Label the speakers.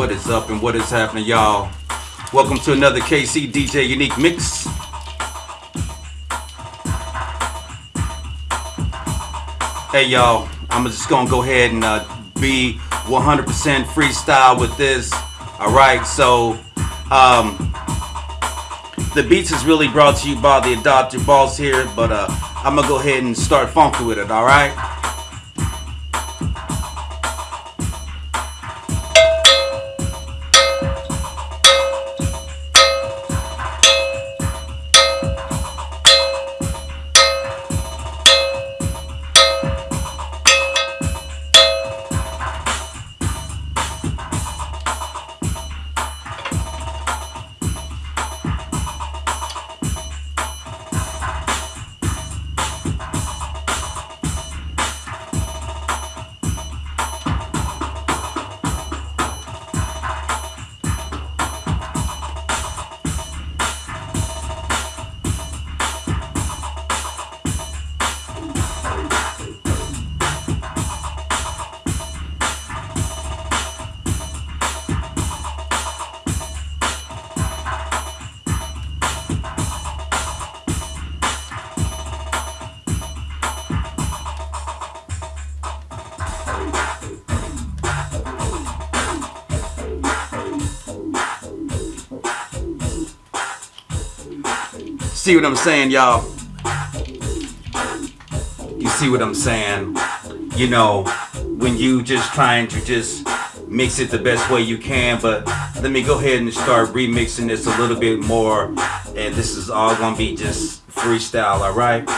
Speaker 1: What is up and what is happening, y'all? Welcome to another KC DJ Unique Mix. Hey, y'all, I'm just gonna go ahead and uh, be 100% freestyle with this. All right, so um, the beats is really brought to you by the Adopted Boss here, but uh, I'm gonna go ahead and start funky with it. All right. See what I'm saying, y'all? You see what I'm saying? You know, when you just trying to just mix it the best way you can, but let me go ahead and start remixing this a little bit more. And this is all gonna be just freestyle, alright?